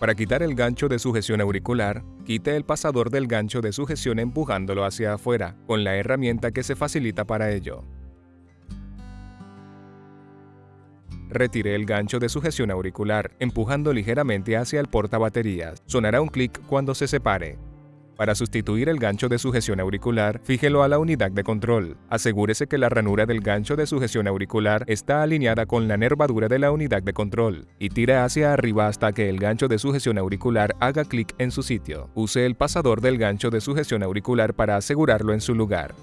Para quitar el gancho de sujeción auricular, quite el pasador del gancho de sujeción empujándolo hacia afuera, con la herramienta que se facilita para ello. Retire el gancho de sujeción auricular, empujando ligeramente hacia el portabaterías. Sonará un clic cuando se separe. Para sustituir el gancho de sujeción auricular, fíjelo a la unidad de control. Asegúrese que la ranura del gancho de sujeción auricular está alineada con la nervadura de la unidad de control y tire hacia arriba hasta que el gancho de sujeción auricular haga clic en su sitio. Use el pasador del gancho de sujeción auricular para asegurarlo en su lugar.